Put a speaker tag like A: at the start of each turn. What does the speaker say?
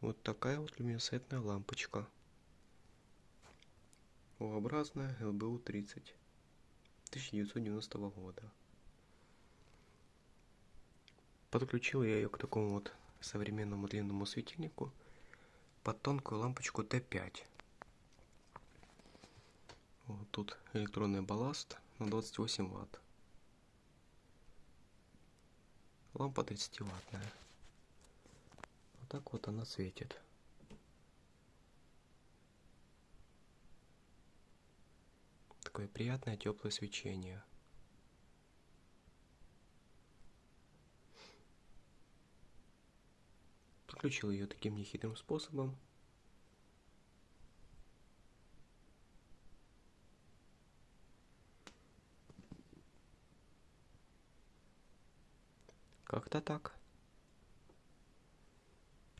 A: вот такая вот люминесцентная лампочка. U-образная LBU-30 1990 года. Подключил я ее к такому вот современному длинному светильнику под тонкую лампочку Т5. Вот тут электронный балласт на 28 ватт. Лампа 30 ваттная. Так вот она светит. Такое приятное теплое свечение. Подключил ее таким нехитрым способом. Как-то так.